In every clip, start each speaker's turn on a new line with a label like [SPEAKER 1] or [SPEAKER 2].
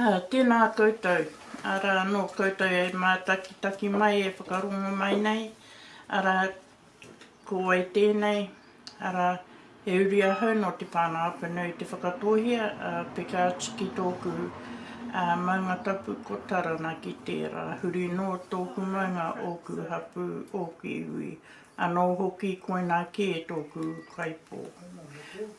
[SPEAKER 1] Ā, tēnā koutou, arā anō koutou e mātakitaki mai, e whakarongo mai nei, arā, ko wai tēnei, arā, he uri ahau nō te whānau-apanui te Whakatōhea a Pekāti ki tōku maunga tapu ko Taranaki tērā, huri nō tōku maunga ōku hapū, ōku iwi, anō hoki koinā kē tōku kaipō.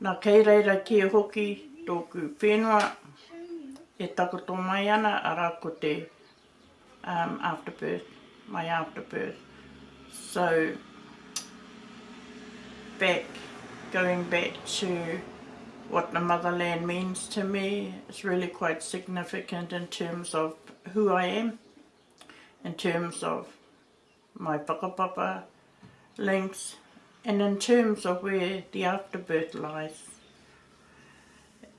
[SPEAKER 1] Na kei reira kē hoki tōku whenua e takoto mai ana, arā ko te um afterbirth, my afterbirth. So back, going back to what the motherland means to me, it's really quite significant in terms of who I am, in terms of my whakapapa links, and in terms of where the afterbirth lies.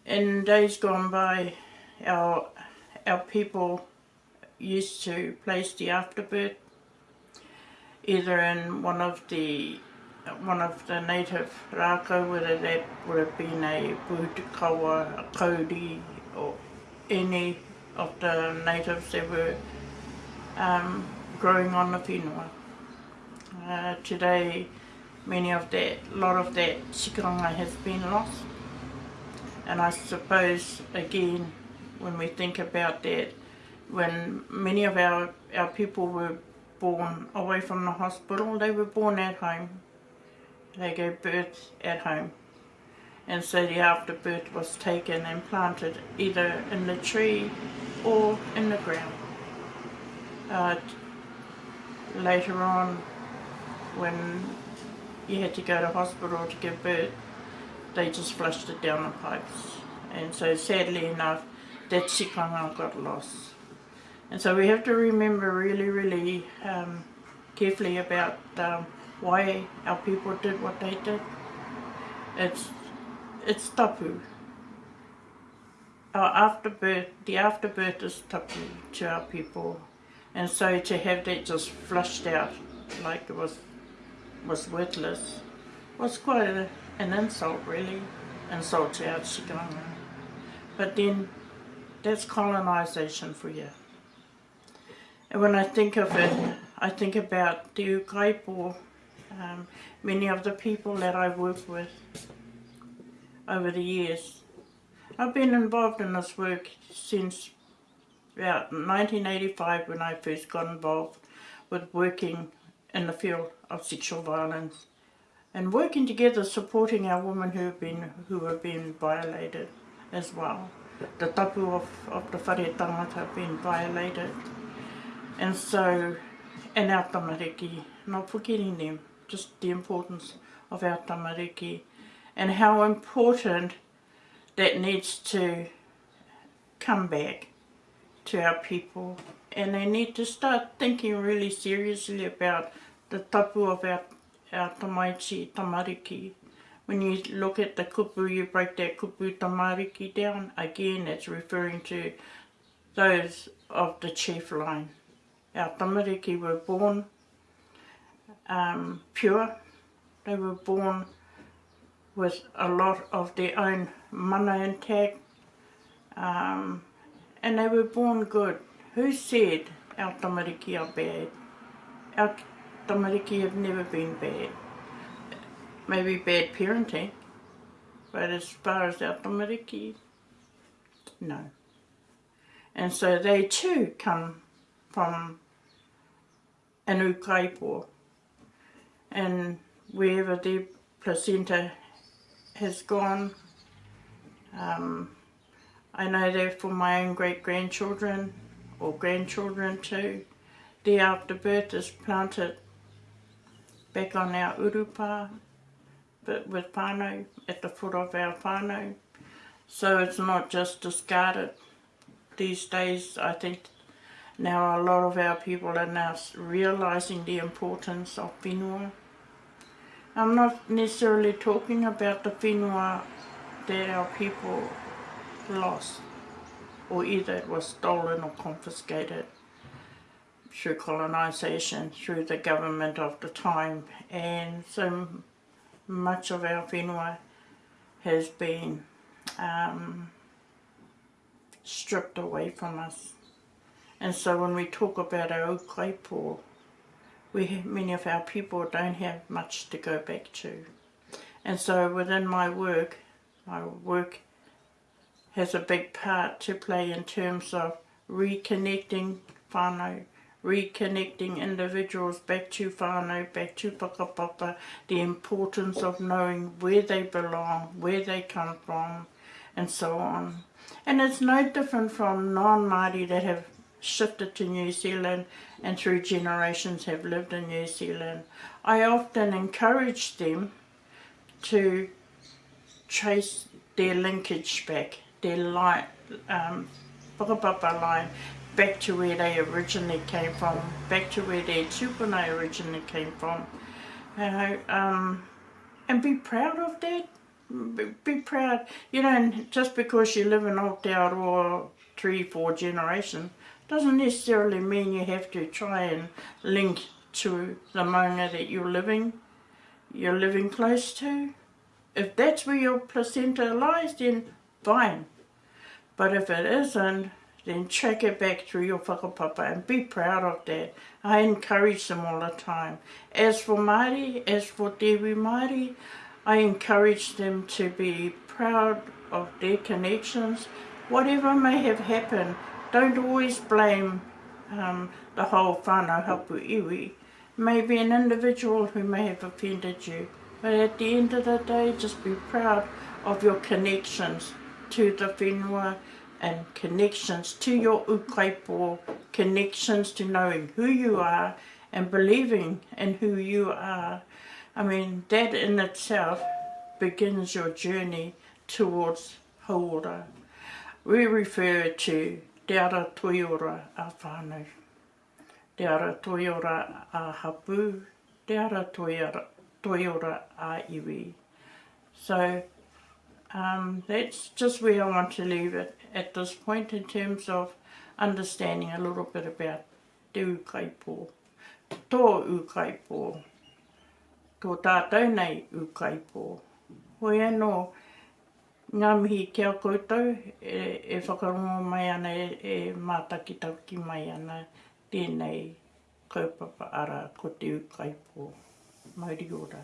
[SPEAKER 1] In days gone by, our, our people used to place the afterbirth either in one of the one of the native raka, whether that would have been a kawa a Kodi, or any of the natives that were um, growing on the whenua. Uh, today, many of that, a lot of that sikanga has been lost. And I suppose, again, when we think about that, when many of our, our people were born away from the hospital, they were born at home. They gave birth at home. And so the afterbirth was taken and planted either in the tree or in the ground. Uh, later on, when you had to go to hospital to give birth, they just flushed it down the pipes. And so sadly enough, that sikanga got lost. And so we have to remember really, really um, carefully about um, why our people did what they did. It's, it's tapu. Our afterbirth, the afterbirth is tapu to our people. And so to have that just flushed out like it was, was worthless was quite a, an insult really, insult to our tikanga. But then that's colonisation for you. And when I think of it, I think about the Ukaipo, um, many of the people that I've worked with over the years. I've been involved in this work since about 1985 when I first got involved with working in the field of sexual violence and working together supporting our women who have been, who have been violated as well. The tapu of, of the whare tangata have been violated. And so, in our tamariki, not forgetting them, just the importance of our tamariki and how important that needs to come back to our people. And they need to start thinking really seriously about the tapu of our, our tamaiti, tamariki. When you look at the kupu, you break that kupu tamariki down, again, it's referring to those of the chief line our tamariki were born um, pure. They were born with a lot of their own mana intact um, and they were born good. Who said our tamariki are bad? Our tamariki have never been bad. Maybe bad parenting, but as far as our tamariki, no. And so they too come from Anu Kaipua and wherever the placenta has gone. Um, I know that for my own great-grandchildren or grandchildren too, the afterbirth is planted back on our urupa, but with pano at the foot of our pano So it's not just discarded. These days, I think Now a lot of our people are now realizing the importance of whenua. I'm not necessarily talking about the whenua that our people lost, or either it was stolen or confiscated through colonization, through the government of the time. And so much of our whenua has been um, stripped away from us. And so when we talk about our old kaipō, we many of our people don't have much to go back to. And so within my work, my work has a big part to play in terms of reconnecting whānau, reconnecting individuals back to whānau, back to pakapapa, the importance of knowing where they belong, where they come from, and so on. And it's no different from non-Māori that have shifted to New Zealand and through generations have lived in New Zealand. I often encourage them to trace their linkage back, their light, um, line, back to where they originally came from, back to where their tupuna originally came from. You know, um, and be proud of that. Be, Be proud, you know, and just because you live in Aotearoa three, four generations, doesn't necessarily mean you have to try and link to the maunga that you're living, you're living close to. If that's where your placenta lies, then fine. But if it isn't, then check it back through your whakapapa and be proud of that. I encourage them all the time. As for Māori, as for Dewi Māori, I encourage them to be proud of their connections. Whatever may have happened, don't always blame um, the whole whānau hapu iwi. Maybe an individual who may have offended you, but at the end of the day, just be proud of your connections to the whenua and connections to your ukaipo, connections to knowing who you are and believing in who you are. I mean, that in itself begins your journey towards haora. We refer to te ara toiora a whānau, Te ara toiora ā hapū, te ara toiora ā iwi. So um that's just where I want to leave it at this point in terms of understanding a little bit about te ūkaipō, tō ūkaipō, tō tātou nei ūkaipō. Hoi anō. Ngā mihi ki a koutou e whakarongo mai ana, e mātakitaki mai ana tēnei kaupapa arā, ko Te Ūkaipō. Mauri ora.